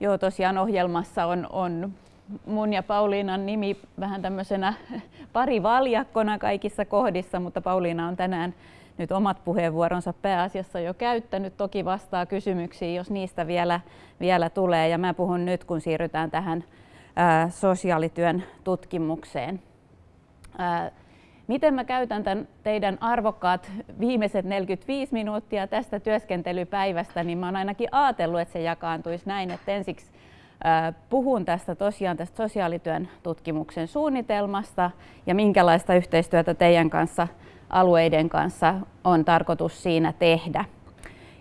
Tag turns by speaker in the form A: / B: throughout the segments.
A: joo, tosiaan ohjelmassa on, on mun ja Pauliinan nimi vähän tämmöisenä parivaljakkona kaikissa kohdissa, mutta Pauliina on tänään nyt omat puheenvuoronsa pääasiassa jo käyttänyt. Toki vastaa kysymyksiin, jos niistä vielä, vielä tulee. Ja mä puhun nyt, kun siirrytään tähän ää, sosiaalityön tutkimukseen. Ää, miten mä käytän tämän teidän arvokkaat viimeiset 45 minuuttia tästä työskentelypäivästä, niin mä oon ainakin ajatellut, että se jakaantuisi näin, että ensiksi puhun tästä tosiaan tästä sosiaalityön tutkimuksen suunnitelmasta ja minkälaista yhteistyötä teidän kanssa alueiden kanssa on tarkoitus siinä tehdä.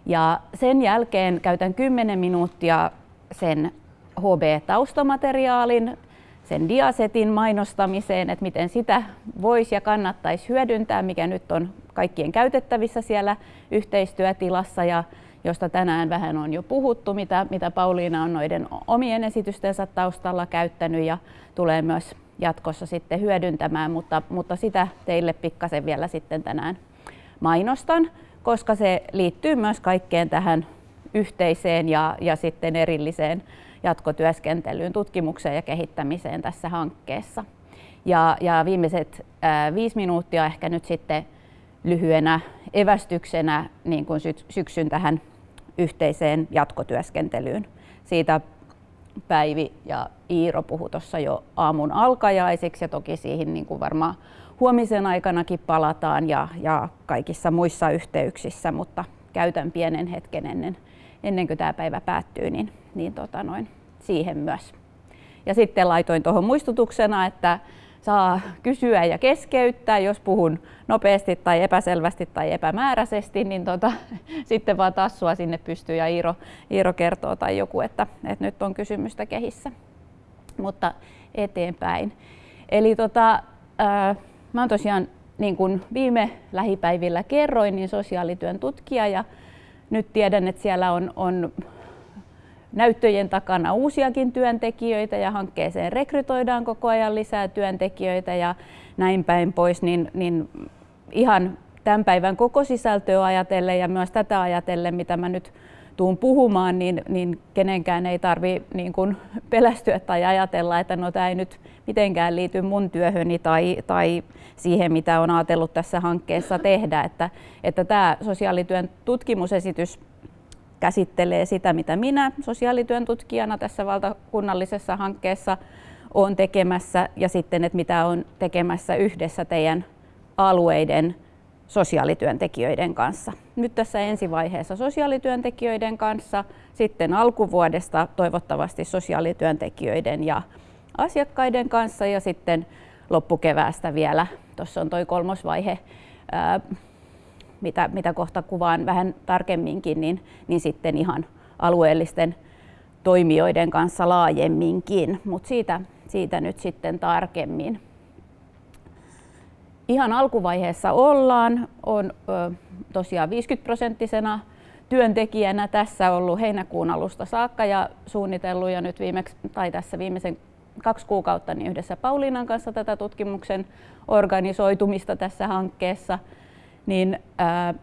A: Ja sen jälkeen käytän 10 minuuttia sen HB-taustamateriaalin, sen diasetin mainostamiseen, että miten sitä voisi ja kannattaisi hyödyntää, mikä nyt on kaikkien käytettävissä siellä yhteistyötilassa ja josta tänään vähän on jo puhuttu, mitä, mitä Pauliina on noiden omien esitystensä taustalla käyttänyt ja tulee myös jatkossa sitten hyödyntämään, mutta, mutta sitä teille pikkasen vielä sitten tänään mainostan, koska se liittyy myös kaikkeen tähän yhteiseen ja, ja sitten erilliseen jatkotyöskentelyyn, tutkimukseen ja kehittämiseen tässä hankkeessa. Ja, ja viimeiset ää, viisi minuuttia ehkä nyt sitten lyhyenä evästyksenä niin kuin syksyn tähän yhteiseen jatkotyöskentelyyn. Siitä Päivi ja Iiro puhu tuossa jo aamun alkajaisiksi ja toki siihen niin kuin varmaan huomisen aikanakin palataan ja, ja kaikissa muissa yhteyksissä, mutta käytän pienen hetken ennen, ennen kuin tämä päivä päättyy, niin, niin tota noin, siihen myös. Ja sitten laitoin tuohon muistutuksena, että saa kysyä ja keskeyttää, jos puhun nopeasti tai epäselvästi tai epämääräisesti, niin tota, sitten vaan tassua sinne pystyy ja Iiro, Iiro kertoo tai joku, että, että nyt on kysymystä kehissä. Mutta eteenpäin. Eli tota, ää, mä oon tosiaan niin kuin viime lähipäivillä kerroin, niin sosiaalityön tutkija ja nyt tiedän, että siellä on, on näyttöjen takana uusiakin työntekijöitä ja hankkeeseen rekrytoidaan koko ajan lisää työntekijöitä ja näin päin pois, niin, niin ihan tämän päivän koko sisältöä ajatellen ja myös tätä ajatellen, mitä mä nyt tuun puhumaan, niin, niin kenenkään ei tarvi niin kuin pelästyä tai ajatella, että no tämä ei nyt mitenkään liity mun työhöni tai, tai siihen, mitä on ajatellut tässä hankkeessa tehdä. Että, että tämä sosiaalityön tutkimusesitys käsittelee sitä, mitä minä sosiaalityön tutkijana tässä valtakunnallisessa hankkeessa olen tekemässä ja sitten, että mitä on tekemässä yhdessä teidän alueiden sosiaalityöntekijöiden kanssa. Nyt tässä ensivaiheessa sosiaalityöntekijöiden kanssa, sitten alkuvuodesta toivottavasti sosiaalityöntekijöiden ja asiakkaiden kanssa ja sitten loppukeväästä vielä, tuossa on toi kolmosvaihe, ää, mitä, mitä kohta kuvaan vähän tarkemminkin, niin, niin sitten ihan alueellisten toimijoiden kanssa laajemminkin, mutta siitä, siitä nyt sitten tarkemmin. Ihan alkuvaiheessa ollaan, on tosiaan 50 prosenttisena työntekijänä tässä ollut heinäkuun alusta saakka ja suunnitellut jo nyt viimeksi, tai tässä viimeisen kaksi kuukautta niin yhdessä Pauliinan kanssa tätä tutkimuksen organisoitumista tässä hankkeessa – niin ää,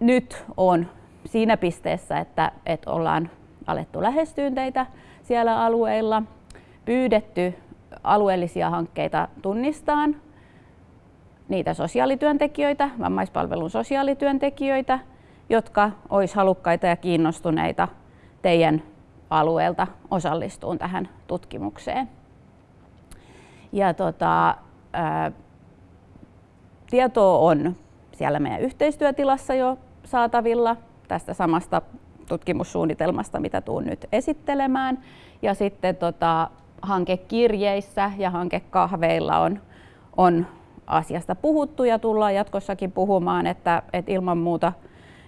A: nyt on siinä pisteessä, että, että ollaan alettu lähestyä teitä siellä alueilla, pyydetty alueellisia hankkeita tunnistaan, niitä sosiaalityöntekijöitä, vammaispalvelun sosiaalityöntekijöitä, jotka olisi halukkaita ja kiinnostuneita teidän alueelta osallistuun tähän tutkimukseen. Ja tota, ää, tietoa on siellä meidän yhteistyötilassa jo saatavilla tästä samasta tutkimussuunnitelmasta, mitä tuun nyt esittelemään. Ja sitten tota, hankekirjeissä ja hankekahveilla on, on asiasta puhuttu ja tullaan jatkossakin puhumaan, että, että ilman muuta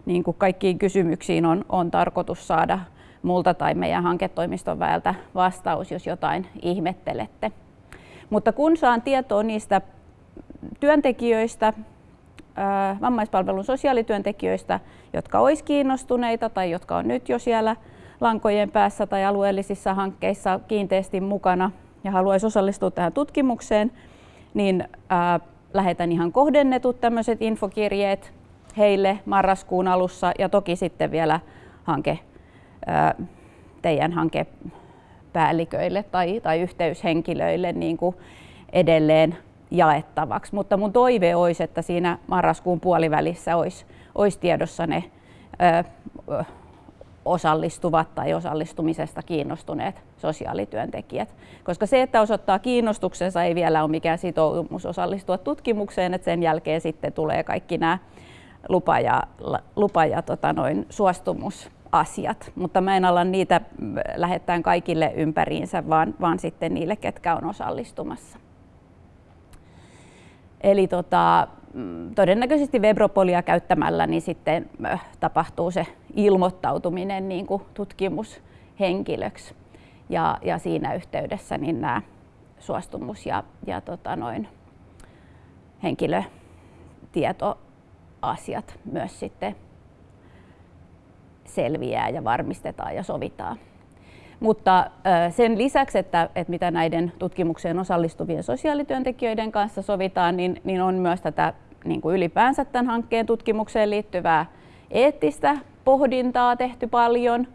A: niin kuin kaikkiin kysymyksiin on, on tarkoitus saada multa tai meidän hanketoimiston väeltä vastaus, jos jotain ihmettelette. Mutta kun saan tietoa niistä työntekijöistä, vammaispalvelun sosiaalityöntekijöistä, jotka olisi kiinnostuneita tai jotka on nyt jo siellä lankojen päässä tai alueellisissa hankkeissa kiinteästi mukana ja haluaisi osallistua tähän tutkimukseen, niin ää, lähetän ihan kohdennetut tämmöiset infokirjeet heille marraskuun alussa ja toki sitten vielä hanke teidän hankepäälliköille tai, tai yhteyshenkilöille niin kuin edelleen jaettavaksi. Mutta mun toive olisi, että siinä marraskuun puolivälissä olisi, olisi tiedossa ne ö, osallistuvat tai osallistumisesta kiinnostuneet sosiaalityöntekijät. Koska se, että osoittaa kiinnostuksensa, ei vielä ole mikään sitoumus osallistua tutkimukseen, että sen jälkeen sitten tulee kaikki nämä lupa- ja, lupa ja tota noin, suostumusasiat. Mutta mä en ala niitä lähettää kaikille ympäriinsä, vaan, vaan sitten niille, ketkä on osallistumassa. Eli tota, mm, todennäköisesti Webropolia käyttämällä niin sitten tapahtuu se ilmoittautuminen niin kuin tutkimushenkilöksi. Ja, ja siinä yhteydessä niin nämä suostumus ja, ja tota noin, henkilötietoasiat myös sitten selviää ja varmistetaan ja sovitaan. Mutta sen lisäksi, että, että mitä näiden tutkimukseen osallistuvien sosiaalityöntekijöiden kanssa sovitaan, niin, niin on myös tätä niin kuin ylipäänsä tämän hankkeen tutkimukseen liittyvää eettistä pohdintaa tehty paljon.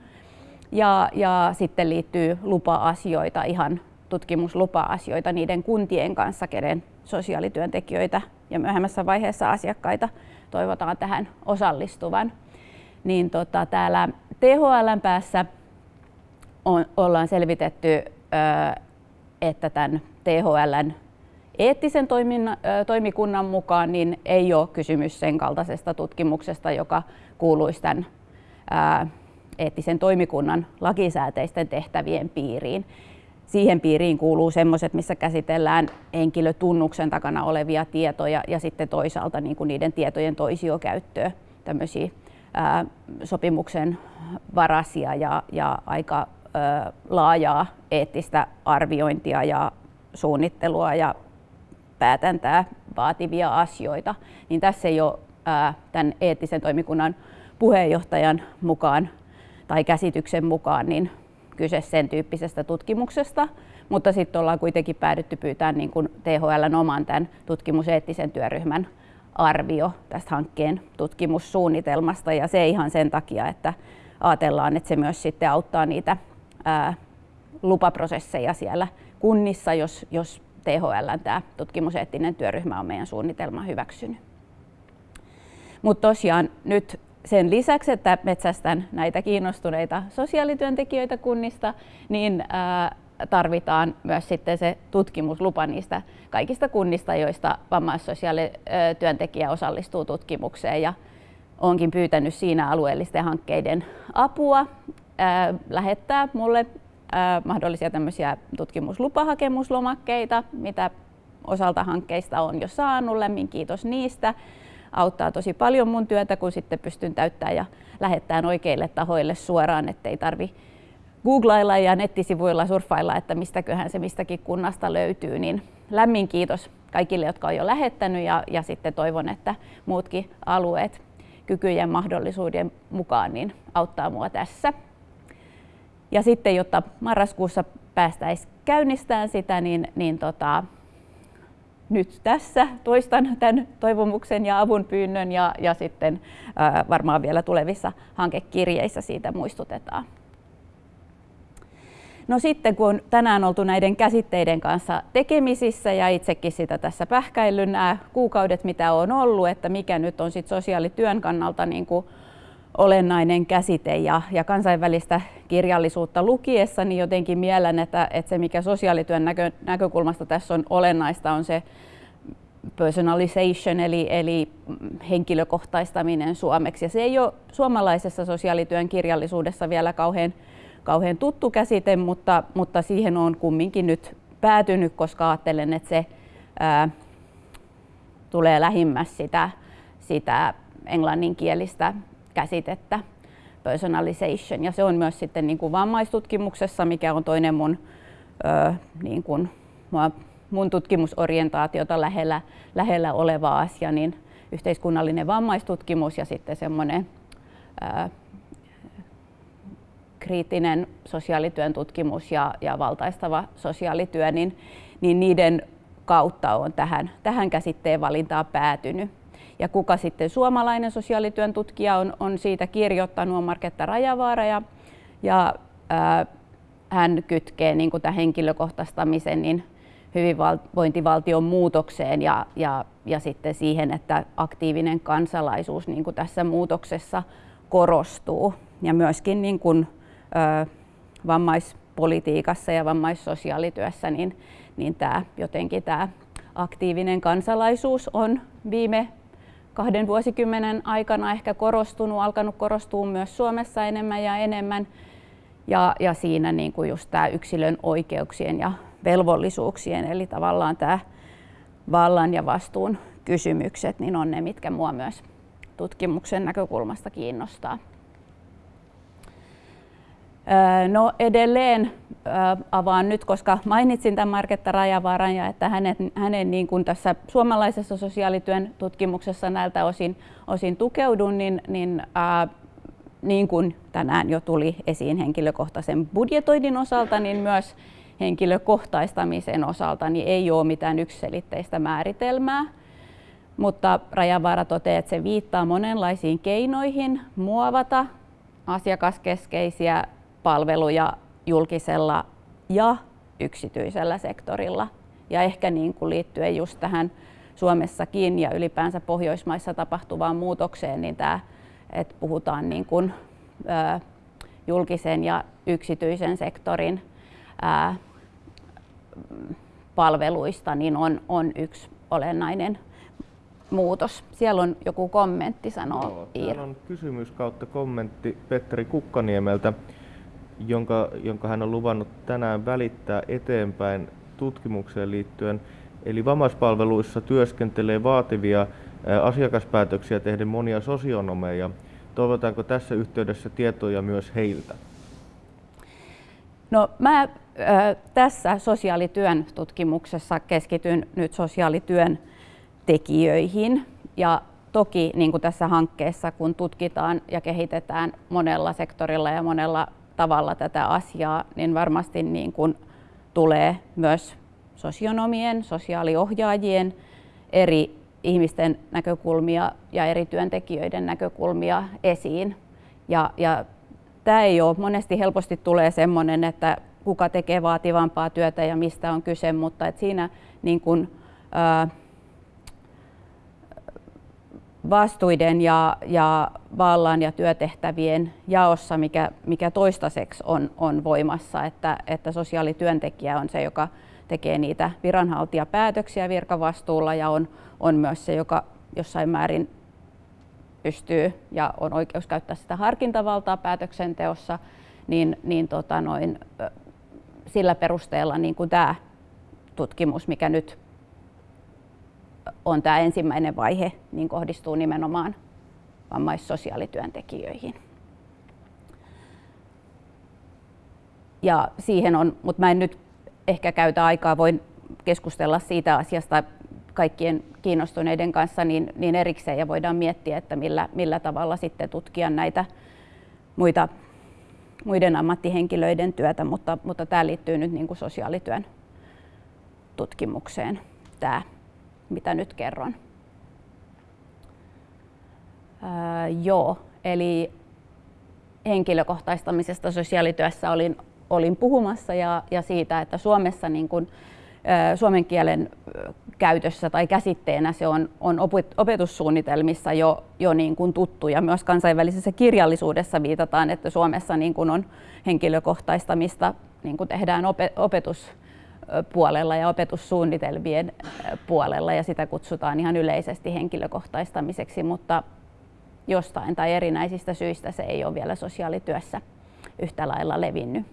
A: Ja, ja sitten liittyy lupa-asioita, ihan tutkimuslupa-asioita niiden kuntien kanssa, kenen sosiaalityöntekijöitä ja myöhemmässä vaiheessa asiakkaita toivotaan tähän osallistuvan. Niin tota, täällä THLn päässä on, ollaan selvitetty, että tämän THLn eettisen toimikunnan mukaan niin ei ole kysymys sen kaltaisesta tutkimuksesta, joka kuuluisi tämän eettisen toimikunnan lakisääteisten tehtävien piiriin. Siihen piiriin kuuluu sellaiset, missä käsitellään henkilötunnuksen takana olevia tietoja ja sitten toisaalta niin kuin niiden tietojen toisiokäyttöä, tämmöisiä ää, sopimuksen varasia ja, ja aika ää, laajaa eettistä arviointia ja suunnittelua ja päätäntää vaativia asioita, niin tässä ei ole ää, tämän eettisen toimikunnan puheenjohtajan mukaan tai käsityksen mukaan niin kyse sen tyyppisestä tutkimuksesta, mutta sitten ollaan kuitenkin päädytty pyytämään niin THLn oman tämän tutkimuseettisen työryhmän arvio tästä hankkeen tutkimussuunnitelmasta ja se ihan sen takia, että ajatellaan, että se myös sitten auttaa niitä ää, lupaprosesseja siellä kunnissa, jos, jos THL tämä tutkimuseettinen työryhmä on meidän suunnitelma hyväksynyt. Mutta tosiaan nyt sen lisäksi, että metsästän näitä kiinnostuneita sosiaalityöntekijöitä kunnista, niin tarvitaan myös sitten se tutkimuslupa niistä kaikista kunnista, joista vammaissosiaalityöntekijä osallistuu tutkimukseen. Ja onkin pyytänyt siinä alueellisten hankkeiden apua, lähettää mulle mahdollisia tämmöisiä tutkimuslupahakemuslomakkeita, mitä osalta hankkeista on jo saanut. Lämmin kiitos niistä auttaa tosi paljon mun työtä, kun sitten pystyn täyttämään ja lähettämään oikeille tahoille suoraan, ettei tarvi googlailla ja nettisivuilla surffailla, että mistäköhän se mistäkin kunnasta löytyy, niin lämmin kiitos kaikille, jotka on jo lähettänyt ja, ja sitten toivon, että muutkin alueet kykyjen mahdollisuuden mukaan niin auttaa mua tässä. Ja sitten, jotta marraskuussa päästäisiin käynnistämään sitä, niin, niin tota, nyt tässä toistan tämän toivomuksen ja avun pyynnön ja, ja sitten ää, varmaan vielä tulevissa hankekirjeissä siitä muistutetaan. No sitten kun on tänään oltu näiden käsitteiden kanssa tekemisissä ja itsekin sitä tässä pähkäillyt nämä kuukaudet, mitä on ollut, että mikä nyt on sitten sosiaalityön kannalta niin kuin olennainen käsite ja, ja kansainvälistä kirjallisuutta lukiessa, niin jotenkin mielen, että, että se mikä sosiaalityön näkö, näkökulmasta tässä on olennaista on se personalization eli, eli henkilökohtaistaminen suomeksi. Ja se ei ole suomalaisessa sosiaalityön kirjallisuudessa vielä kauhean, kauhean tuttu käsite, mutta, mutta siihen on kumminkin nyt päätynyt, koska ajattelen, että se ää, tulee lähimmäs sitä, sitä englanninkielistä käsitettä personalization. Ja se on myös sitten niin kuin vammaistutkimuksessa, mikä on toinen mun, ö, niin kuin, mun tutkimusorientaatiota lähellä, lähellä oleva asia, niin yhteiskunnallinen vammaistutkimus ja sitten semmoinen kriittinen sosiaalityön tutkimus ja, ja valtaistava sosiaalityö, niin, niin niiden kautta on tähän, tähän käsitteen valintaan päätynyt. Ja kuka sitten suomalainen sosiaalityön tutkija on, on siitä kirjoittanut, on Marketta Rajavaara ja, ja hän kytkee niin kuin tämän henkilökohtaistamisen niin hyvinvointivaltion muutokseen ja, ja, ja sitten siihen, että aktiivinen kansalaisuus niin kuin tässä muutoksessa korostuu. Ja myöskin niin kuin, ö, vammaispolitiikassa ja vammaissosiaalityössä niin, niin tämä, jotenkin tämä aktiivinen kansalaisuus on viime kahden vuosikymmenen aikana ehkä korostunut, alkanut korostua myös Suomessa enemmän ja enemmän. Ja, ja siinä niin kuin just tämä yksilön oikeuksien ja velvollisuuksien, eli tavallaan tämä vallan ja vastuun kysymykset, niin on ne, mitkä mua myös tutkimuksen näkökulmasta kiinnostaa. No edelleen avaan nyt, koska mainitsin tämän Marketta Rajavaaran ja että hänen, hänen niin kuin tässä suomalaisessa sosiaalityön tutkimuksessa näiltä osin, osin tukeudun, niin, niin niin kuin tänään jo tuli esiin henkilökohtaisen budjetoinnin osalta, niin myös henkilökohtaistamisen osalta niin ei ole mitään yksiselitteistä määritelmää. Mutta Rajavaara toteaa, että se viittaa monenlaisiin keinoihin muovata asiakaskeskeisiä palveluja julkisella ja yksityisellä sektorilla. Ja ehkä niin kuin liittyen just tähän Suomessakin ja ylipäänsä Pohjoismaissa tapahtuvaan muutokseen, niin tämä, että puhutaan niin kuin, ö, julkisen ja yksityisen sektorin ää, palveluista, niin on, on yksi olennainen muutos. Siellä on joku kommentti, sanoo Joo,
B: Iiro. on kysymys kautta kommentti Petteri Kukkaniemeltä jonka, jonka hän on luvannut tänään välittää eteenpäin tutkimukseen liittyen. Eli vammaispalveluissa työskentelee vaativia asiakaspäätöksiä tehden monia sosionomeja. Toivotaanko tässä yhteydessä tietoja myös heiltä?
A: No mä äh, tässä sosiaalityön tutkimuksessa keskityn nyt sosiaalityön tekijöihin ja toki niin kuin tässä hankkeessa, kun tutkitaan ja kehitetään monella sektorilla ja monella tavalla tätä asiaa, niin varmasti niin kuin tulee myös sosionomien, sosiaaliohjaajien, eri ihmisten näkökulmia ja eri työntekijöiden näkökulmia esiin. Ja, ja tämä ei ole, monesti helposti tulee semmoinen, että kuka tekee vaativampaa työtä ja mistä on kyse, mutta että siinä niin kuin, ää, vastuiden ja, ja vallan ja työtehtävien jaossa, mikä, mikä toistaiseksi on, on voimassa, että, että sosiaalityöntekijä on se, joka tekee niitä viranhaltijapäätöksiä virkavastuulla ja on, on myös se, joka jossain määrin pystyy ja on oikeus käyttää sitä harkintavaltaa päätöksenteossa, niin, niin tota noin, sillä perusteella niin kuin tämä tutkimus, mikä nyt on tämä ensimmäinen vaihe, niin kohdistuu nimenomaan vammaissosiaalityöntekijöihin. Ja siihen on, mutta mä en nyt ehkä käytä aikaa, voin keskustella siitä asiasta kaikkien kiinnostuneiden kanssa niin, niin erikseen ja voidaan miettiä, että millä, millä tavalla sitten tutkia näitä muita, muiden ammattihenkilöiden työtä, mutta, mutta tämä liittyy nyt niin kuin sosiaalityön tutkimukseen. Tämä mitä nyt kerron. Ää, joo, eli henkilökohtaistamisesta sosiaalityössä olin, olin puhumassa ja, ja siitä, että Suomessa niin kun, ää, suomen kielen käytössä tai käsitteenä se on, on opetussuunnitelmissa jo, jo niin kuin tuttu ja myös kansainvälisessä kirjallisuudessa viitataan, että Suomessa niin kuin on henkilökohtaistamista niin kuin tehdään opetus puolella ja opetussuunnitelmien puolella ja sitä kutsutaan ihan yleisesti henkilökohtaistamiseksi, mutta jostain tai erinäisistä syistä se ei ole vielä sosiaalityössä yhtä lailla levinnyt.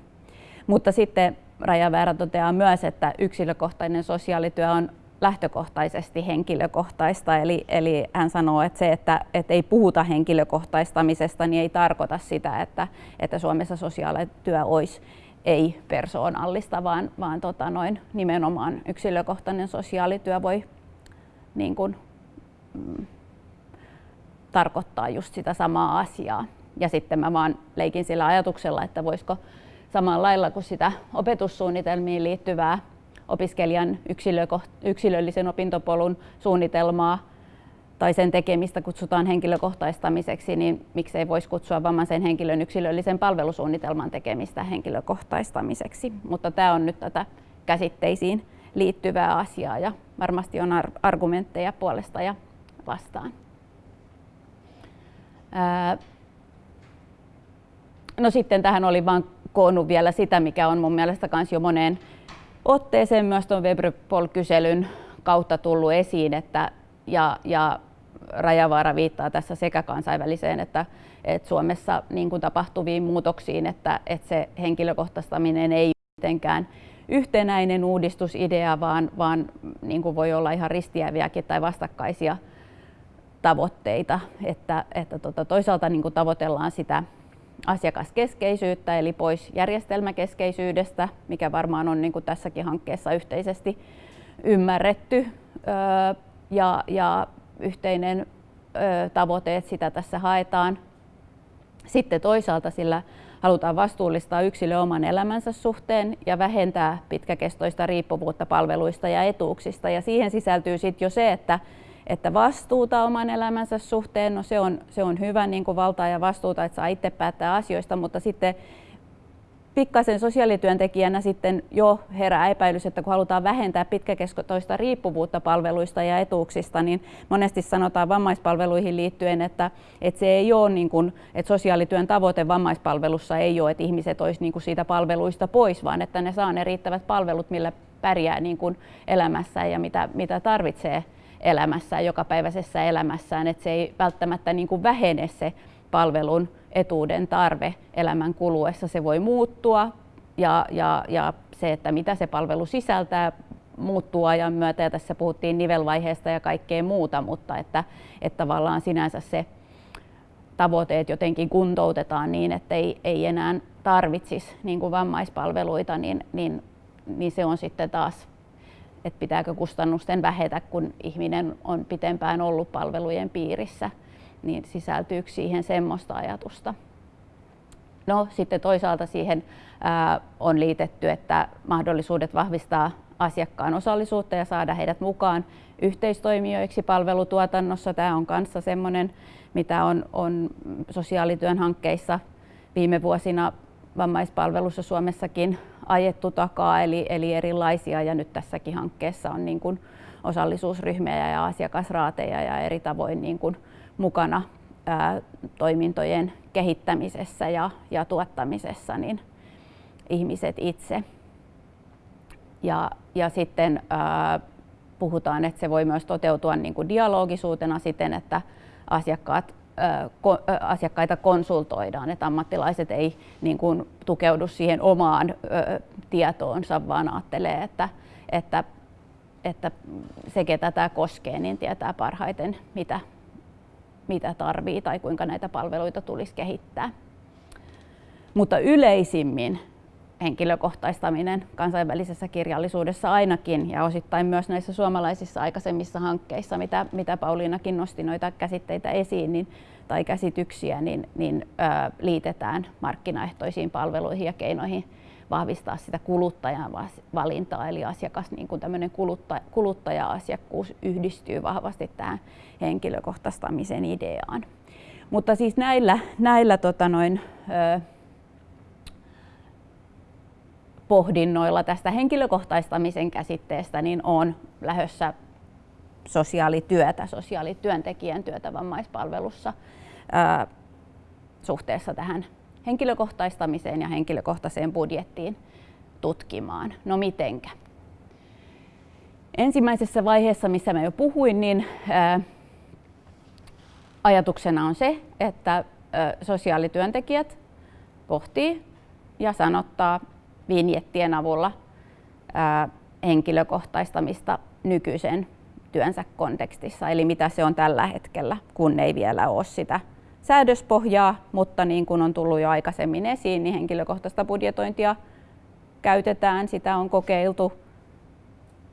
A: Mutta sitten Rajaväärä toteaa myös, että yksilökohtainen sosiaalityö on lähtökohtaisesti henkilökohtaista, eli, eli hän sanoo, että se, että, että ei puhuta henkilökohtaistamisesta, niin ei tarkoita sitä, että, että Suomessa sosiaalityö olisi ei-persoonallista, vaan, vaan tota noin, nimenomaan yksilökohtainen sosiaalityö voi niin kuin, mm, tarkoittaa just sitä samaa asiaa. Ja sitten mä vaan leikin sillä ajatuksella, että voisiko samalla lailla kuin sitä opetussuunnitelmiin liittyvää opiskelijan yksilöllisen opintopolun suunnitelmaa tai sen tekemistä kutsutaan henkilökohtaistamiseksi, niin miksei voisi kutsua vammaisen henkilön yksilöllisen palvelusuunnitelman tekemistä henkilökohtaistamiseksi. Mutta tämä on nyt tätä käsitteisiin liittyvää asiaa ja varmasti on argumentteja puolesta ja vastaan. No sitten tähän oli vain koonnut vielä sitä, mikä on mun mielestä myös jo moneen otteeseen myös tuon Webrpol-kyselyn kautta tullut esiin, että ja, ja Rajavaara viittaa tässä sekä kansainväliseen että, että Suomessa niin kuin tapahtuviin muutoksiin, että, että se henkilökohtaistaminen ei mitenkään yhtenäinen uudistusidea, vaan, vaan niin kuin voi olla ihan ristiäviäkin tai vastakkaisia tavoitteita. Että, että tota, toisaalta niin kuin tavoitellaan sitä asiakaskeskeisyyttä, eli pois järjestelmäkeskeisyydestä, mikä varmaan on niin kuin tässäkin hankkeessa yhteisesti ymmärretty ja, ja yhteinen tavoite, että sitä tässä haetaan. Sitten toisaalta sillä halutaan vastuullistaa yksilö oman elämänsä suhteen ja vähentää pitkäkestoista riippuvuutta palveluista ja etuuksista. Ja siihen sisältyy sitten jo se, että, että vastuuta oman elämänsä suhteen, no se on, se on hyvä niin kuin valtaa ja vastuuta, että saa itse päättää asioista, mutta sitten pikkasen sosiaalityöntekijänä sitten jo herää epäilys, että kun halutaan vähentää pitkäkestoista riippuvuutta palveluista ja etuuksista, niin monesti sanotaan vammaispalveluihin liittyen, että, että se ei ole niin kuin, että sosiaalityön tavoite vammaispalvelussa ei ole, että ihmiset olisivat niin kuin siitä palveluista pois, vaan että ne saa ne riittävät palvelut, millä pärjää niin kuin elämässä ja mitä, mitä tarvitsee elämässään, jokapäiväisessä elämässään, että se ei välttämättä niin kuin vähene se palvelun etuuden tarve elämän kuluessa. Se voi muuttua ja, ja, ja se, että mitä se palvelu sisältää, muuttuu ajan myötä ja tässä puhuttiin nivelvaiheesta ja kaikkea muuta, mutta että, että tavallaan sinänsä se tavoitteet jotenkin kuntoutetaan niin, että ei, ei enää tarvitsisi niin kuin vammaispalveluita, niin, niin, niin se on sitten taas, että pitääkö kustannusten vähetä, kun ihminen on pitempään ollut palvelujen piirissä niin sisältyykö siihen semmoista ajatusta. No sitten toisaalta siihen on liitetty, että mahdollisuudet vahvistaa asiakkaan osallisuutta ja saada heidät mukaan yhteistoimijoiksi palvelutuotannossa. Tämä on kanssa semmoinen, mitä on, on sosiaalityön hankkeissa viime vuosina vammaispalvelussa Suomessakin ajettu takaa, eli, eli erilaisia, ja nyt tässäkin hankkeessa on niin kuin osallisuusryhmiä ja asiakasraateja ja eri tavoin niin kuin mukana ää, toimintojen kehittämisessä ja, ja tuottamisessa niin ihmiset itse. Ja, ja sitten ää, puhutaan, että se voi myös toteutua niin kuin dialogisuutena siten, että asiakkaat asiakkaita konsultoidaan, että ammattilaiset ei niin kuin, tukeudu siihen omaan ö, tietoonsa, vaan ajattelee, että, että, että se, ketä tämä koskee, niin tietää parhaiten, mitä, mitä tarvii tai kuinka näitä palveluita tulisi kehittää. Mutta yleisimmin henkilökohtaistaminen kansainvälisessä kirjallisuudessa ainakin ja osittain myös näissä suomalaisissa aikaisemmissa hankkeissa, mitä, mitä Pauliinakin nosti noita käsitteitä esiin niin, tai käsityksiä, niin, niin ö, liitetään markkinaehtoisiin palveluihin ja keinoihin vahvistaa sitä kuluttajan valintaa, eli asiakas, niin kuin tämmöinen kuluttaja, kuluttaja-asiakkuus yhdistyy vahvasti tähän henkilökohtaistamisen ideaan. Mutta siis näillä, näillä tota noin, ö, pohdinnoilla tästä henkilökohtaistamisen käsitteestä niin on lähdössä sosiaalityötä, sosiaalityöntekijän työtä vammaispalvelussa ö, suhteessa tähän henkilökohtaistamiseen ja henkilökohtaiseen budjettiin tutkimaan. No mitenkä? Ensimmäisessä vaiheessa, missä mä jo puhuin, niin ajatuksena on se, että sosiaalityöntekijät pohtii ja sanottaa vinjettien avulla henkilökohtaistamista nykyisen työnsä kontekstissa, eli mitä se on tällä hetkellä, kun ei vielä ole sitä säädöspohjaa, mutta niin kuin on tullut jo aikaisemmin esiin, niin henkilökohtaista budjetointia käytetään, sitä on kokeiltu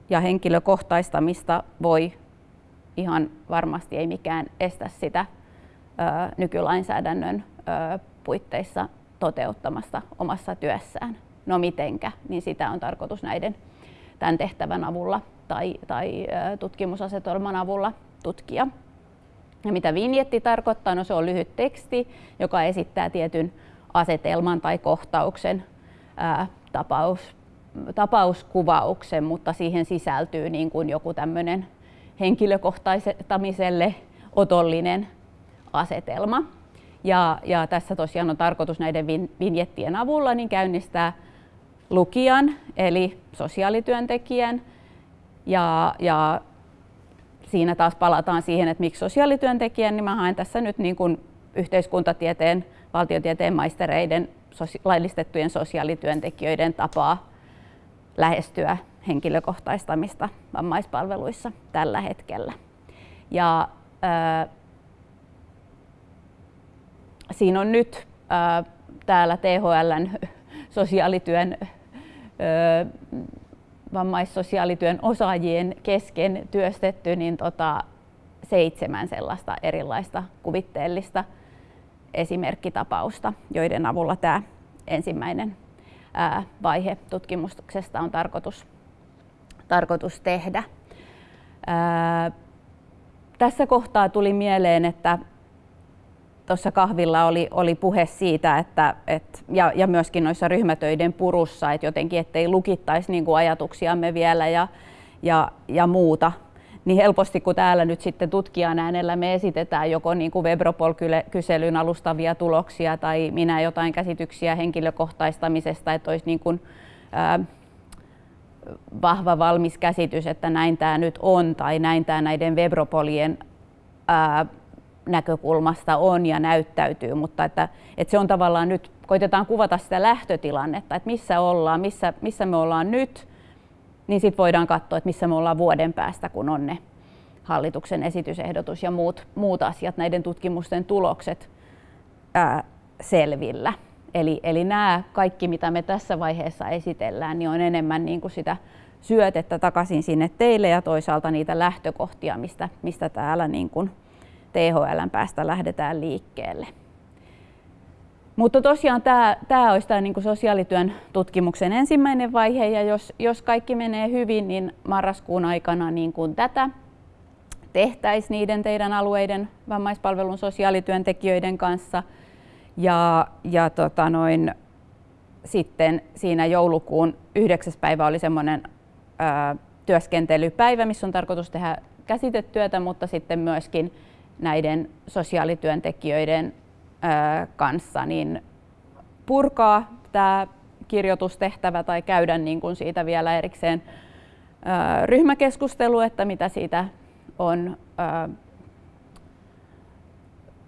A: ja henkilökohtaistamista voi ihan varmasti ei mikään estä sitä ö, nykylainsäädännön ö, puitteissa toteuttamasta omassa työssään. No mitenkä, niin sitä on tarkoitus näiden tämän tehtävän avulla tai, tai tutkimusasetelman avulla tutkia. Ja mitä vinjetti tarkoittaa? No se on lyhyt teksti, joka esittää tietyn asetelman tai kohtauksen ää, tapaus, tapauskuvauksen, mutta siihen sisältyy niin kuin joku tämmöinen henkilökohtaistamiselle otollinen asetelma. Ja, ja tässä tosiaan on tarkoitus näiden vinjettien avulla niin käynnistää lukijan eli sosiaalityöntekijän ja, ja siinä taas palataan siihen, että miksi sosiaalityöntekijän, niin mä haen tässä nyt niin kuin yhteiskuntatieteen, valtiotieteen maistereiden, laillistettujen sosiaalityöntekijöiden tapaa lähestyä henkilökohtaistamista vammaispalveluissa tällä hetkellä. Ja, ää, siinä on nyt ää, täällä THLn sosiaalityön ää, vammaissosiaalityön osaajien kesken työstetty niin tota, seitsemän sellaista erilaista kuvitteellista esimerkkitapausta, joiden avulla tämä ensimmäinen ää, vaihe tutkimuksesta on tarkoitus, tarkoitus tehdä. Ää, tässä kohtaa tuli mieleen, että tuossa kahvilla oli, oli puhe siitä, että, et, ja, ja myöskin noissa ryhmätöiden purussa, että jotenkin ettei lukittaisi niin kuin ajatuksiamme vielä ja, ja, ja muuta. Niin helposti kun täällä nyt sitten tutkijan äänellä me esitetään joko niin kuin Webropol-kyselyn alustavia tuloksia tai minä jotain käsityksiä henkilökohtaistamisesta, että olisi niin kuin, ää, vahva valmis käsitys, että näin tämä nyt on tai näin tämä näiden Webropolien ää, näkökulmasta on ja näyttäytyy, mutta että, että se on tavallaan nyt, koitetaan kuvata sitä lähtötilannetta, että missä ollaan, missä, missä me ollaan nyt, niin sitten voidaan katsoa, että missä me ollaan vuoden päästä, kun on ne hallituksen esitysehdotus ja muut, muut asiat, näiden tutkimusten tulokset ää, selvillä. Eli, eli nämä kaikki, mitä me tässä vaiheessa esitellään, niin on enemmän niin kuin sitä syötettä takaisin sinne teille ja toisaalta niitä lähtökohtia, mistä, mistä täällä niin kuin THLn päästä lähdetään liikkeelle. Mutta tosiaan tämä, tämä olisi tämä niin sosiaalityön tutkimuksen ensimmäinen vaihe ja jos, jos kaikki menee hyvin, niin marraskuun aikana niin kuin tätä tehtäisiin niiden teidän alueiden vammaispalvelun sosiaalityöntekijöiden kanssa. Ja, ja tota noin, sitten siinä joulukuun 9. päivä oli semmoinen työskentelypäivä, missä on tarkoitus tehdä käsitetyötä, mutta sitten myöskin näiden sosiaalityöntekijöiden kanssa niin purkaa tämä kirjoitustehtävä tai käydä niin kuin siitä vielä erikseen ryhmäkeskustelu, että mitä siitä on,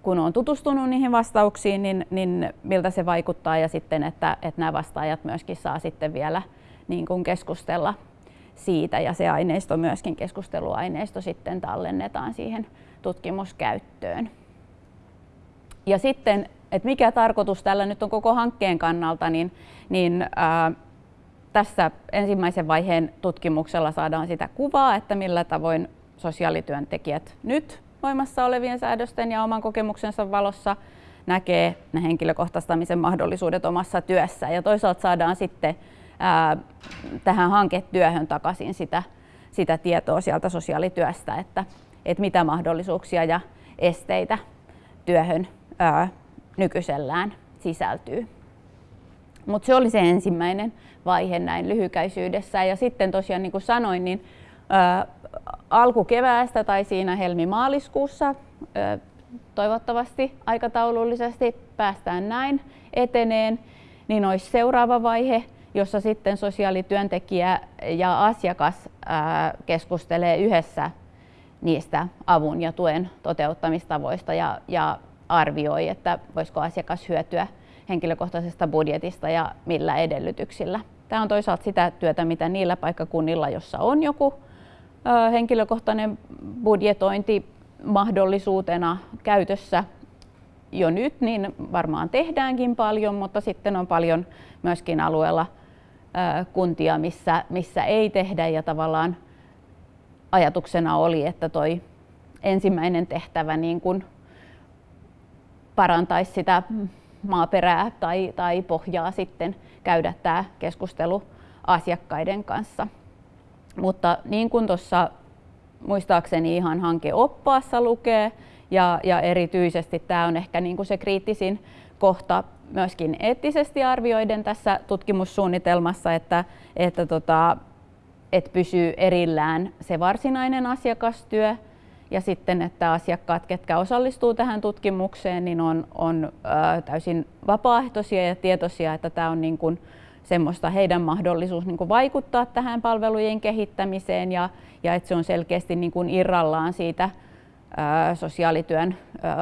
A: kun on tutustunut niihin vastauksiin, niin, niin miltä se vaikuttaa ja sitten, että, että nämä vastaajat myöskin saa sitten vielä niin kuin keskustella siitä ja se aineisto myöskin keskusteluaineisto sitten tallennetaan siihen tutkimuskäyttöön. Ja sitten, että mikä tarkoitus tällä nyt on koko hankkeen kannalta, niin, niin ää, tässä ensimmäisen vaiheen tutkimuksella saadaan sitä kuvaa, että millä tavoin sosiaalityöntekijät nyt voimassa olevien säädösten ja oman kokemuksensa valossa näkee ne henkilökohtaistamisen mahdollisuudet omassa työssä. Ja toisaalta saadaan sitten ää, tähän hanketyöhön takaisin sitä, sitä tietoa sieltä sosiaalityöstä, että, että mitä mahdollisuuksia ja esteitä työhön ää, nykyisellään sisältyy. Mutta se oli se ensimmäinen vaihe näin lyhykäisyydessä. Ja sitten tosiaan, niin kuin sanoin, niin ää, alkukeväästä tai siinä helmimaaliskuussa ää, toivottavasti aikataulullisesti päästään näin eteneen, niin olisi seuraava vaihe, jossa sitten sosiaalityöntekijä ja asiakas ää, keskustelee yhdessä niistä avun ja tuen toteuttamistavoista ja, ja arvioi, että voisiko asiakas hyötyä henkilökohtaisesta budjetista ja millä edellytyksillä. Tämä on toisaalta sitä työtä, mitä niillä paikkakunnilla, jossa on joku henkilökohtainen budjetointi mahdollisuutena käytössä jo nyt, niin varmaan tehdäänkin paljon, mutta sitten on paljon myöskin alueella kuntia, missä, missä ei tehdä ja tavallaan ajatuksena oli, että toi ensimmäinen tehtävä niin kuin parantaisi sitä maaperää tai, tai pohjaa sitten käydä tämä keskustelu asiakkaiden kanssa. Mutta niin kuin tuossa muistaakseni ihan hankeoppaassa lukee Ja, ja erityisesti tämä on ehkä niin kuin se kriittisin kohta myöskin eettisesti arvioiden tässä tutkimussuunnitelmassa, että, että, tota, että pysyy erillään se varsinainen asiakastyö ja sitten, että asiakkaat, ketkä osallistuu tähän tutkimukseen, niin on, on täysin vapaaehtoisia ja tietoisia, että tämä on niin kuin semmoista heidän mahdollisuus niin kuin vaikuttaa tähän palvelujen kehittämiseen ja, ja että se on selkeästi niin kuin irrallaan siitä sosiaalityön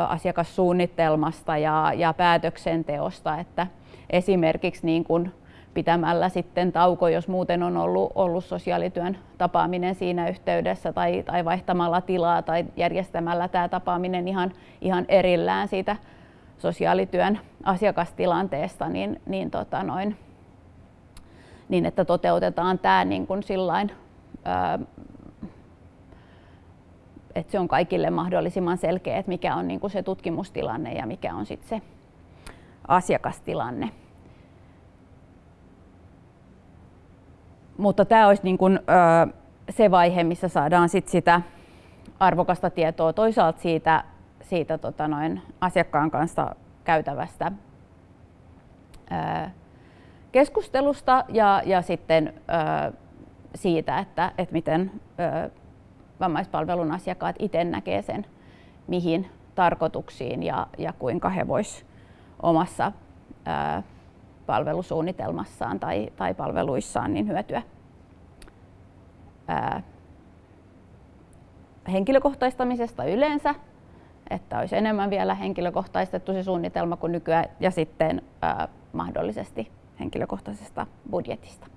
A: asiakassuunnitelmasta ja, ja päätöksenteosta, että esimerkiksi niin kuin pitämällä sitten tauko, jos muuten on ollut, ollut sosiaalityön tapaaminen siinä yhteydessä tai, tai vaihtamalla tilaa tai järjestämällä tämä tapaaminen ihan, ihan erillään siitä sosiaalityön asiakastilanteesta, niin, niin, tota noin, niin että toteutetaan tämä niin kuin sillain, ää, että se on kaikille mahdollisimman selkeä, että mikä on niin kuin se tutkimustilanne ja mikä on sitten se asiakastilanne. Mutta tämä olisi niin kuin, ö, se vaihe, missä saadaan sit sitä arvokasta tietoa toisaalta siitä, siitä tota noin, asiakkaan kanssa käytävästä ö, keskustelusta ja, ja sitten ö, siitä, että, että miten ö, vammaispalvelun asiakkaat itse näkee sen, mihin tarkoituksiin ja, ja kuinka he voisivat omassa ö, palvelusuunnitelmassaan tai, tai palveluissaan niin hyötyä ää, henkilökohtaistamisesta yleensä, että olisi enemmän vielä henkilökohtaistettu se suunnitelma kuin nykyään, ja sitten ää, mahdollisesti henkilökohtaisesta budjetista.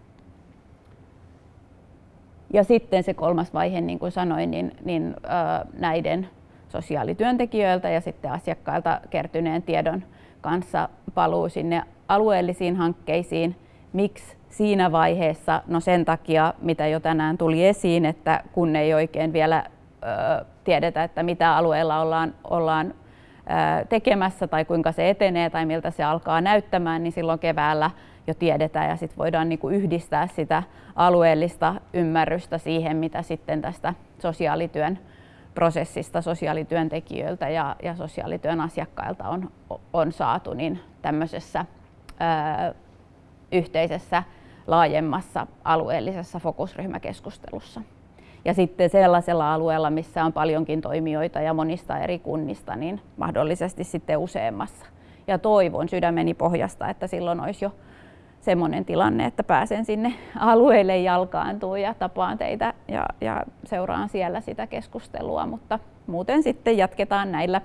A: Ja sitten se kolmas vaihe, niin kuin sanoin, niin, niin ää, näiden sosiaalityöntekijöiltä ja sitten asiakkailta kertyneen tiedon kanssa paluu sinne alueellisiin hankkeisiin. Miksi siinä vaiheessa? No sen takia, mitä jo tänään tuli esiin, että kun ei oikein vielä tiedetä, että mitä alueella ollaan, ollaan tekemässä tai kuinka se etenee tai miltä se alkaa näyttämään, niin silloin keväällä jo tiedetään ja sitten voidaan niin kuin yhdistää sitä alueellista ymmärrystä siihen, mitä sitten tästä sosiaalityön prosessista sosiaalityöntekijöiltä ja, ja sosiaalityön asiakkailta on, on saatu, niin tämmöisessä yhteisessä laajemmassa alueellisessa fokusryhmäkeskustelussa. Ja sitten sellaisella alueella, missä on paljonkin toimijoita ja monista eri kunnista, niin mahdollisesti sitten useammassa. Ja toivon sydämeni pohjasta, että silloin olisi jo semmoinen tilanne, että pääsen sinne alueelle jalkaantua ja tapaan teitä ja, ja seuraan siellä sitä keskustelua, mutta muuten sitten jatketaan näillä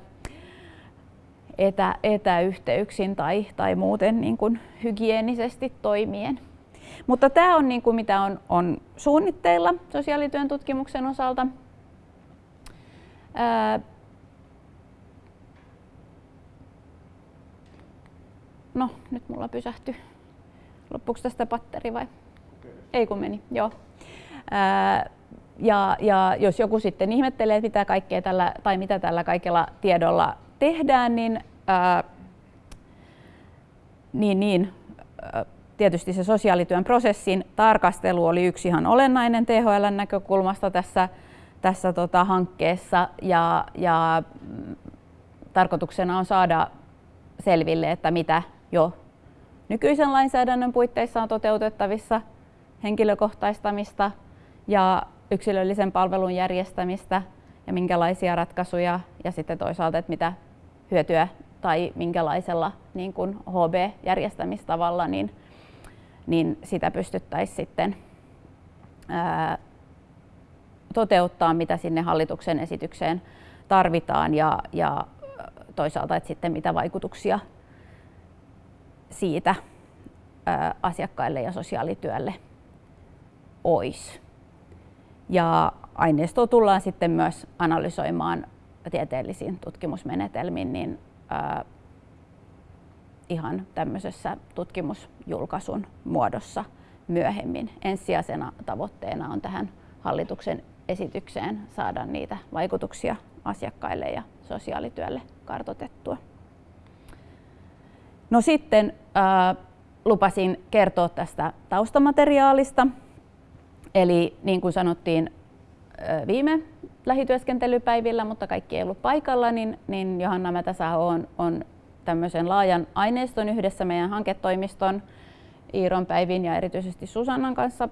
A: etä, etäyhteyksin tai, tai muuten niin kuin hygienisesti toimien. Mutta tämä on niin kuin mitä on, on suunnitteilla sosiaalityön tutkimuksen osalta. Ää, no, nyt mulla pysähtyi. Loppuuko tästä patteri vai? Ei kun meni, joo. Ää, ja, ja jos joku sitten ihmettelee, että mitä kaikkea tällä, tai mitä tällä kaikella tiedolla tehdään, niin, ää, niin, niin ää, tietysti se sosiaalityön prosessin tarkastelu oli yksi ihan olennainen THLn näkökulmasta tässä, tässä tota hankkeessa. Ja, ja mm, tarkoituksena on saada selville, että mitä jo nykyisen lainsäädännön puitteissa on toteutettavissa henkilökohtaistamista ja yksilöllisen palvelun järjestämistä ja minkälaisia ratkaisuja ja sitten toisaalta, että mitä hyötyä tai minkälaisella niin kuin HB-järjestämistavalla niin, niin sitä pystyttäisiin sitten ää, toteuttaa, mitä sinne hallituksen esitykseen tarvitaan ja, ja toisaalta, että sitten mitä vaikutuksia siitä ää, asiakkaille ja sosiaalityölle olisi. Ja aineistoa tullaan sitten myös analysoimaan tieteellisiin tutkimusmenetelmiin, niin ää, ihan tämmöisessä tutkimusjulkaisun muodossa myöhemmin. Ensisijaisena tavoitteena on tähän hallituksen esitykseen saada niitä vaikutuksia asiakkaille ja sosiaalityölle kartotettua. No sitten ää, lupasin kertoa tästä taustamateriaalista. Eli niin kuin sanottiin viime lähityöskentelypäivillä, mutta kaikki ei ollut paikalla, niin, niin Johanna Mätäsaho on, on tämmöisen laajan aineiston yhdessä meidän hanketoimiston Iiron Päivin ja erityisesti Susannan kanssa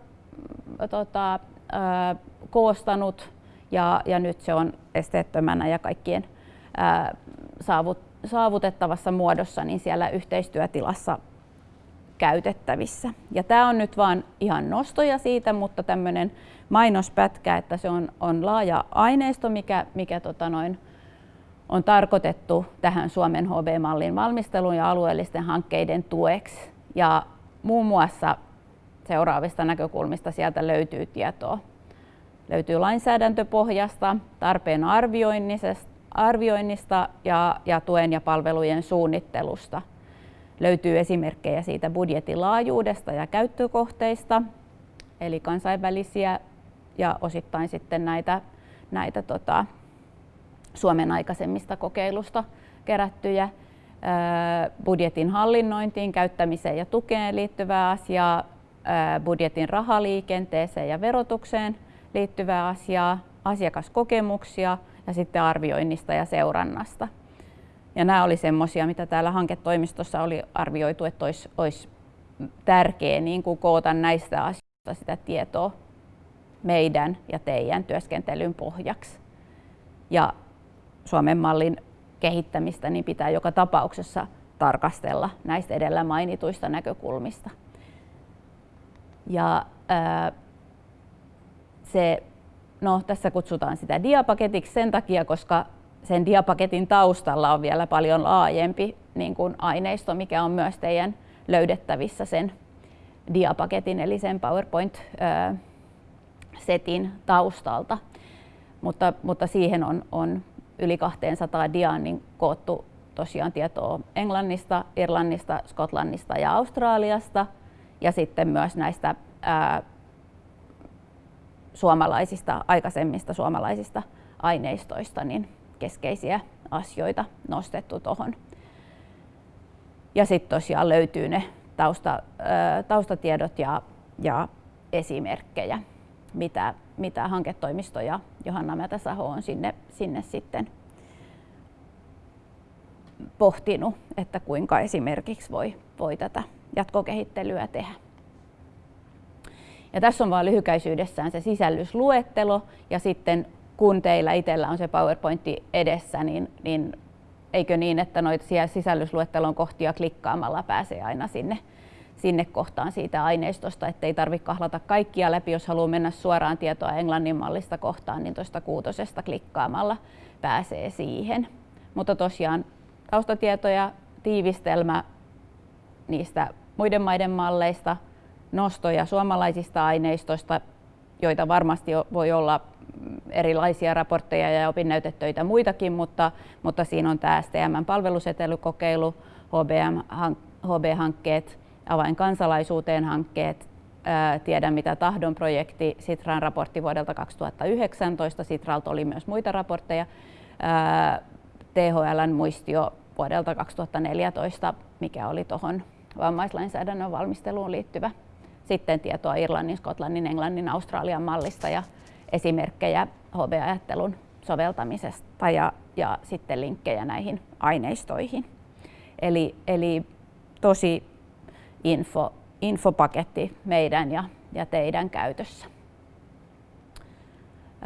A: tota, ää, koostanut. Ja, ja nyt se on esteettömänä ja kaikkien ää, saavut, saavutettavassa muodossa niin siellä yhteistyötilassa käytettävissä. Ja tämä on nyt vaan ihan nostoja siitä, mutta tämmöinen mainospätkä, että se on, on laaja aineisto, mikä, mikä tota noin, on tarkoitettu tähän Suomen HB-mallin valmisteluun ja alueellisten hankkeiden tueksi. Ja muun muassa seuraavista näkökulmista sieltä löytyy tietoa. Löytyy lainsäädäntöpohjasta, tarpeen arvioinnista ja, ja tuen ja palvelujen suunnittelusta. Löytyy esimerkkejä siitä budjetin laajuudesta ja käyttökohteista, eli kansainvälisiä ja osittain sitten näitä, näitä tota, Suomen aikaisemmista kokeilusta kerättyjä budjetin hallinnointiin, käyttämiseen ja tukeen liittyvää asiaa, budjetin rahaliikenteeseen ja verotukseen liittyvää asiaa, asiakaskokemuksia ja sitten arvioinnista ja seurannasta. Ja nämä oli semmoisia, mitä täällä hanketoimistossa oli arvioitu, että olisi, olisi tärkeää niin kuin koota näistä asioista sitä tietoa meidän ja teidän työskentelyn pohjaksi. Ja Suomen mallin kehittämistä niin pitää joka tapauksessa tarkastella näistä edellä mainituista näkökulmista. Ja ää, se, no, tässä kutsutaan sitä diapaketiksi sen takia, koska sen diapaketin taustalla on vielä paljon laajempi niin kuin aineisto, mikä on myös teidän löydettävissä sen diapaketin eli sen PowerPoint-setin taustalta. Mutta, mutta siihen on, on yli 200 diaan niin koottu tosiaan tietoa Englannista, Irlannista, Skotlannista ja Australiasta ja sitten myös näistä ää, suomalaisista, aikaisemmista suomalaisista aineistoista niin keskeisiä asioita nostettu tuohon. Ja sitten tosiaan löytyy ne tausta, taustatiedot ja, ja esimerkkejä mitä, mitä hanketoimisto ja Johanna Mätäsaho on sinne, sinne sitten pohtinut, että kuinka esimerkiksi voi, voi tätä jatkokehittelyä tehdä. Ja tässä on vain lyhykäisyydessään se sisällysluettelo ja sitten kun teillä itsellä on se PowerPointti edessä, niin, niin eikö niin, että noita sisällysluettelon kohtia klikkaamalla pääsee aina sinne sinne kohtaan siitä aineistosta, ettei tarvitse kahlata kaikkia läpi, jos haluaa mennä suoraan tietoa englannin mallista kohtaan, niin tuosta kuutosesta klikkaamalla pääsee siihen. Mutta tosiaan taustatietoja, tiivistelmä niistä muiden maiden malleista, nostoja suomalaisista aineistoista, joita varmasti voi olla erilaisia raportteja ja opinnäytetöitä muitakin, mutta, mutta siinä on tämä STM-palvelusetelykokeilu, HB-hankkeet, avain kansalaisuuteen hankkeet, Tiedän mitä tahdon projekti, Sitran raportti vuodelta 2019, Sitralta oli myös muita raportteja, THLn muistio vuodelta 2014, mikä oli tuohon vammaislainsäädännön valmisteluun liittyvä. Sitten tietoa Irlannin, Skotlannin, Englannin, Australian mallista ja esimerkkejä HB-ajattelun soveltamisesta ja, ja sitten linkkejä näihin aineistoihin. Eli, eli tosi info, infopaketti meidän ja, ja teidän käytössä.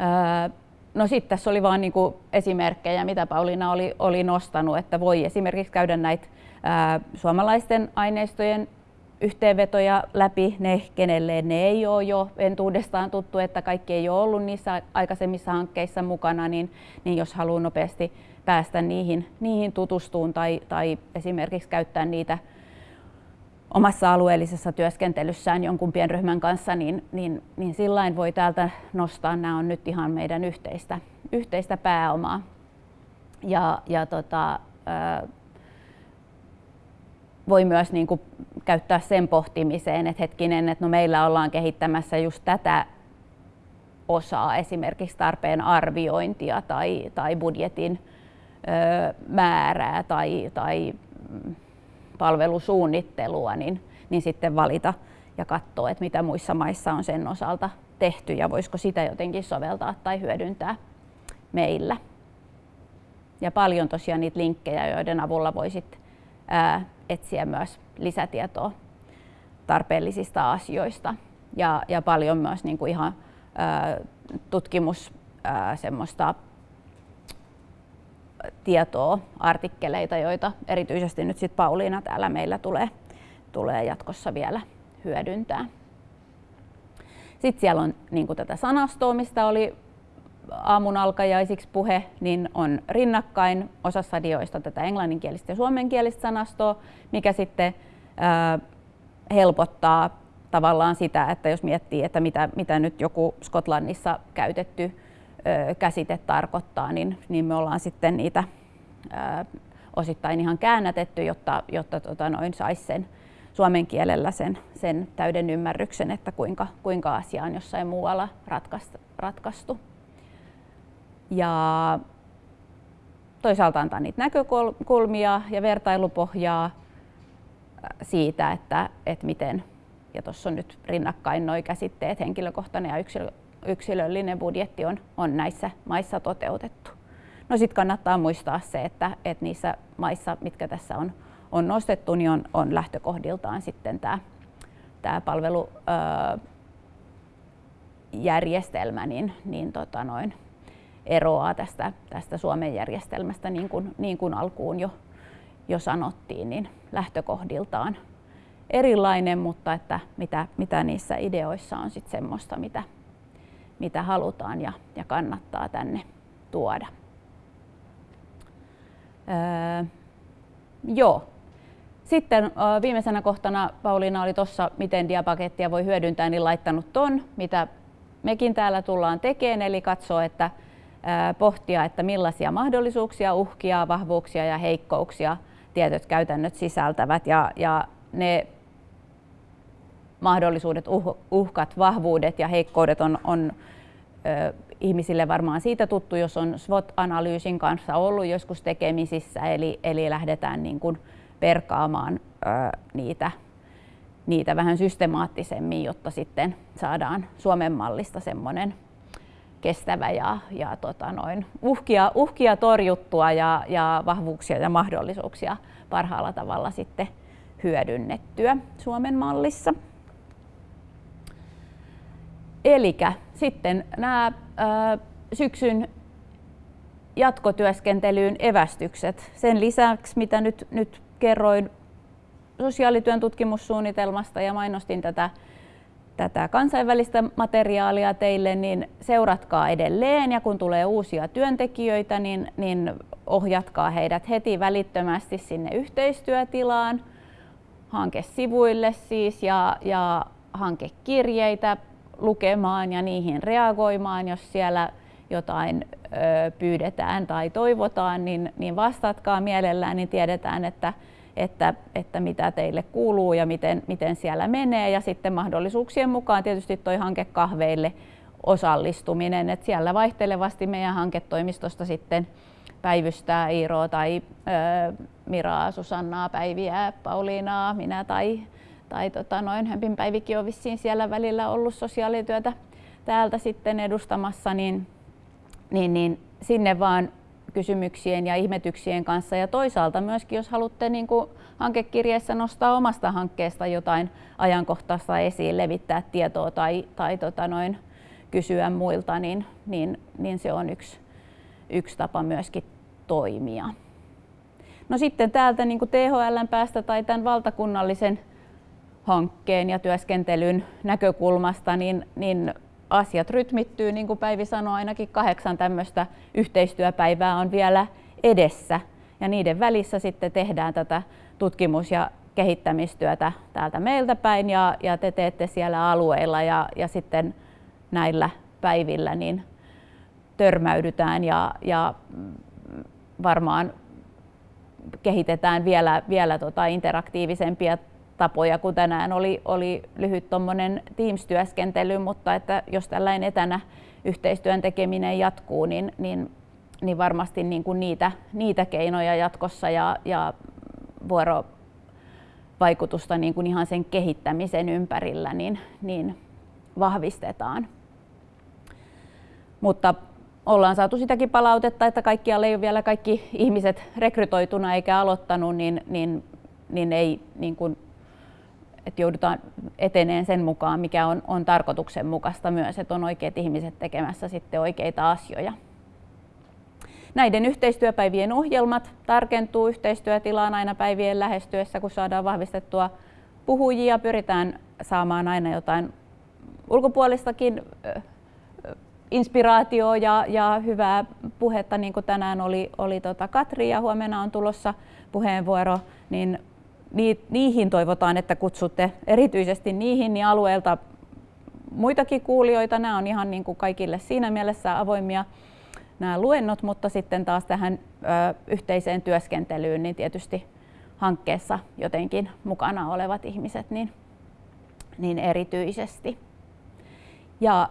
A: Öö, no sitten tässä oli vain niinku esimerkkejä, mitä Pauliina oli, oli nostanut, että voi esimerkiksi käydä näitä ää, suomalaisten aineistojen yhteenvetoja läpi, ne kenelle ne ei ole jo entuudestaan tuttu, että kaikki ei ole ollut niissä aikaisemmissa hankkeissa mukana, niin, niin jos haluaa nopeasti päästä niihin, niihin tutustuun tai, tai esimerkiksi käyttää niitä omassa alueellisessa työskentelyssään jonkun pienryhmän kanssa, niin, niin, niin sillain voi täältä nostaa. Nämä on nyt ihan meidän yhteistä, yhteistä pääomaa. Ja, ja tota, voi myös niin kuin käyttää sen pohtimiseen, että hetkinen, että no meillä ollaan kehittämässä just tätä osaa, esimerkiksi tarpeen arviointia tai, tai budjetin ö, määrää tai, tai palvelusuunnittelua, niin, niin sitten valita ja katsoa, että mitä muissa maissa on sen osalta tehty ja voisiko sitä jotenkin soveltaa tai hyödyntää, meillä. Ja paljon tosiaan niitä linkkejä, joiden avulla voisit etsiä myös lisätietoa tarpeellisista asioista. Ja, ja paljon myös niin kuin ihan ää, tutkimus ää, semmoista tietoa, artikkeleita, joita erityisesti nyt sit Pauliina täällä meillä tulee, tulee jatkossa vielä hyödyntää. Sitten siellä on niin kuin tätä sanastoa, mistä oli aamun alkajaisiksi puhe, niin on rinnakkain osassa dioista tätä englanninkielistä ja suomenkielistä sanastoa, mikä sitten ää, helpottaa tavallaan sitä, että jos miettii, että mitä, mitä nyt joku Skotlannissa käytetty ö, käsite tarkoittaa, niin, niin me ollaan sitten niitä ö, osittain ihan käännätetty, jotta, jotta tota noin saisi sen suomen kielellä sen, sen täyden ymmärryksen, että kuinka, kuinka asia on jossain muualla ratkaistu. Ja toisaalta antaa niitä näkökulmia ja vertailupohjaa siitä, että, että miten, ja tuossa on nyt rinnakkain nuo käsitteet, henkilökohtainen ja yksilö, yksilöllinen budjetti on, on näissä maissa toteutettu. No sitten kannattaa muistaa se, että, että niissä maissa, mitkä tässä on, on nostettu, niin on, on lähtökohdiltaan sitten tämä tämä palvelujärjestelmä niin, niin tota noin, eroaa tästä, tästä Suomen järjestelmästä, niin kuin, niin kuin alkuun jo, jo sanottiin, niin lähtökohdiltaan erilainen, mutta että mitä, mitä niissä ideoissa on sitten semmoista, mitä, mitä halutaan ja, ja kannattaa tänne tuoda. Öö, joo. Sitten viimeisenä kohtana Pauliina oli tuossa, miten diapakettia voi hyödyntää, niin laittanut ton, mitä mekin täällä tullaan tekemään, eli katsoa, että pohtia, että millaisia mahdollisuuksia, uhkia, vahvuuksia ja heikkouksia tietyt käytännöt sisältävät. Ja, ja ne mahdollisuudet, uh, uhkat, vahvuudet ja heikkoudet on, on ö, ihmisille varmaan siitä tuttu, jos on SWOT-analyysin kanssa ollut joskus tekemisissä, eli, eli lähdetään niin kuin perkaamaan ö, niitä, niitä vähän systemaattisemmin, jotta sitten saadaan Suomen mallista semmoinen kestävä ja, ja tota noin, uhkia, uhkia torjuttua ja, ja vahvuuksia ja mahdollisuuksia parhaalla tavalla sitten hyödynnettyä Suomen mallissa. Eli sitten nämä syksyn jatkotyöskentelyyn evästykset. Sen lisäksi, mitä nyt, nyt kerroin sosiaalityön tutkimussuunnitelmasta ja mainostin tätä, tätä kansainvälistä materiaalia teille, niin seuratkaa edelleen. Ja kun tulee uusia työntekijöitä, niin, niin ohjatkaa heidät heti välittömästi sinne yhteistyötilaan, hankesivuille siis ja, ja hankekirjeitä lukemaan ja niihin reagoimaan, jos siellä jotain ö, pyydetään tai toivotaan, niin, niin vastatkaa mielellään, niin tiedetään, että, että, että mitä teille kuuluu ja miten, miten siellä menee. Ja sitten mahdollisuuksien mukaan tietysti toi hanke kahveille osallistuminen, että siellä vaihtelevasti meidän hanketoimistosta sitten päivystää Iiro tai ö, Miraa, Susannaa, Päiviä, Pauliinaa, minä tai tai tota, noin Hömpin Päivikin on vissiin siellä välillä ollut sosiaalityötä täältä sitten edustamassa, niin, niin, niin sinne vaan kysymyksien ja ihmetyksien kanssa. Ja toisaalta myöskin, jos haluatte niin kuin hankekirjeessä nostaa omasta hankkeesta jotain ajankohtaista esiin, levittää tietoa tai, tai tota noin, kysyä muilta, niin, niin, niin se on yksi, yksi tapa myöskin toimia. No sitten täältä niin THLn päästä tai tämän valtakunnallisen hankkeen ja työskentelyn näkökulmasta, niin, niin asiat rytmittyy, niin kuin Päivi sanoi, ainakin kahdeksan tämmöistä yhteistyöpäivää on vielä edessä. Ja niiden välissä sitten tehdään tätä tutkimus- ja kehittämistyötä täältä meiltä päin ja, ja te teette siellä alueilla ja, ja sitten näillä päivillä niin törmäydytään ja, ja varmaan kehitetään vielä, vielä tota interaktiivisempia tapoja, kun tänään oli, oli lyhyt Teams-työskentely, mutta että jos tällainen etänä yhteistyön tekeminen jatkuu, niin, niin, niin varmasti niin kuin niitä, niitä keinoja jatkossa ja, ja vuorovaikutusta niin kuin ihan sen kehittämisen ympärillä niin, niin vahvistetaan. Mutta ollaan saatu sitäkin palautetta, että kaikkialle ei ole vielä kaikki ihmiset rekrytoituna eikä aloittanut, niin, niin, niin ei niin kuin, että joudutaan eteneen sen mukaan, mikä on, on tarkoituksenmukaista myös, että on oikeat ihmiset tekemässä sitten oikeita asioita. Näiden yhteistyöpäivien ohjelmat tarkentuu yhteistyötilaan aina päivien lähestyessä, kun saadaan vahvistettua puhujia. Pyritään saamaan aina jotain ulkopuolistakin inspiraatioa ja, ja hyvää puhetta, niin kuin tänään oli, oli tota Katri ja huomenna on tulossa puheenvuoro, niin niihin toivotaan, että kutsutte erityisesti niihin niin alueelta muitakin kuulijoita. Nämä on ihan niin kuin kaikille siinä mielessä avoimia nämä luennot, mutta sitten taas tähän ö, yhteiseen työskentelyyn, niin tietysti hankkeessa jotenkin mukana olevat ihmiset niin, niin erityisesti. Ja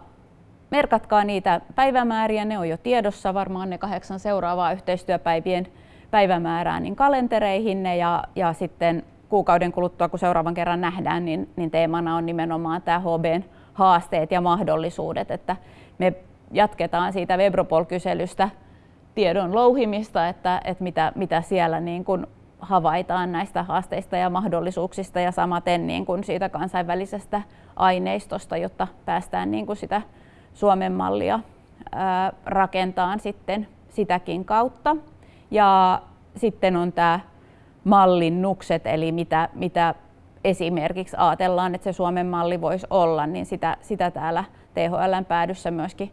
A: merkatkaa niitä päivämääriä, ne on jo tiedossa, varmaan ne kahdeksan seuraavaa yhteistyöpäivien päivämäärää niin kalentereihinne ja, ja sitten kuukauden kuluttua, kun seuraavan kerran nähdään, niin, niin teemana on nimenomaan tämä HBn haasteet ja mahdollisuudet, että me jatketaan siitä Webropol-kyselystä tiedon louhimista, että, että mitä, mitä siellä niin kuin havaitaan näistä haasteista ja mahdollisuuksista ja samaten niin kuin siitä kansainvälisestä aineistosta, jotta päästään niin kuin sitä Suomen mallia rakentaan sitten sitäkin kautta. Ja sitten on tämä mallinnukset, eli mitä, mitä esimerkiksi ajatellaan, että se Suomen malli voisi olla, niin sitä, sitä täällä THLn päädyssä myöskin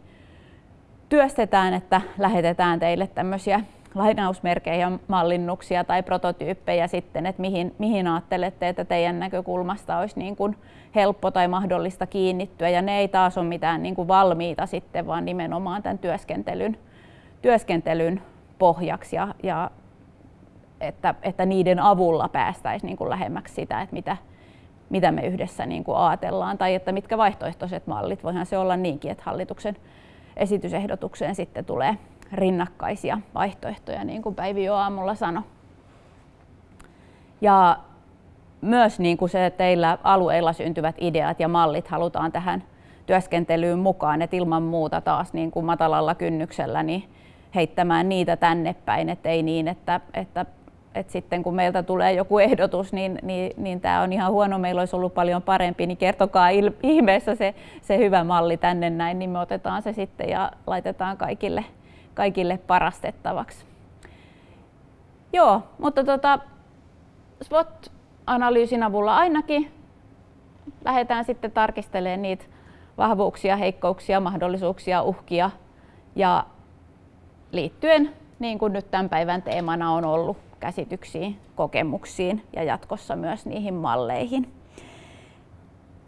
A: työstetään, että lähetetään teille tämmöisiä lainausmerkejä, mallinnuksia tai prototyyppejä sitten, että mihin, mihin ajattelette, että teidän näkökulmasta olisi niin kuin helppo tai mahdollista kiinnittyä. Ja ne ei taas ole mitään niin kuin valmiita sitten, vaan nimenomaan tämän työskentelyn, työskentelyn pohjaksi ja, ja että, että niiden avulla päästäisiin niin kuin lähemmäksi sitä, että mitä, mitä me yhdessä niin kuin ajatellaan tai että mitkä vaihtoehtoiset mallit. Voihan se olla niinkin, että hallituksen esitysehdotukseen sitten tulee rinnakkaisia vaihtoehtoja, niin kuin Päivi jo aamulla sanoi. Ja myös niin kuin se, että teillä alueilla syntyvät ideat ja mallit halutaan tähän työskentelyyn mukaan, että ilman muuta taas niin kuin matalalla kynnyksellä niin heittämään niitä tänne päin, että ei niin, että, että, että sitten kun meiltä tulee joku ehdotus, niin, niin, niin tämä on ihan huono, meillä olisi ollut paljon parempi, niin kertokaa ihmeessä se, se hyvä malli tänne näin, niin me otetaan se sitten ja laitetaan kaikille kaikille parastettavaksi. Joo, mutta tota, SWOT-analyysin avulla ainakin lähdetään sitten tarkistelemaan niitä vahvuuksia, heikkouksia, mahdollisuuksia, uhkia ja liittyen, niin kuin nyt tämän päivän teemana on ollut, käsityksiin, kokemuksiin ja jatkossa myös niihin malleihin.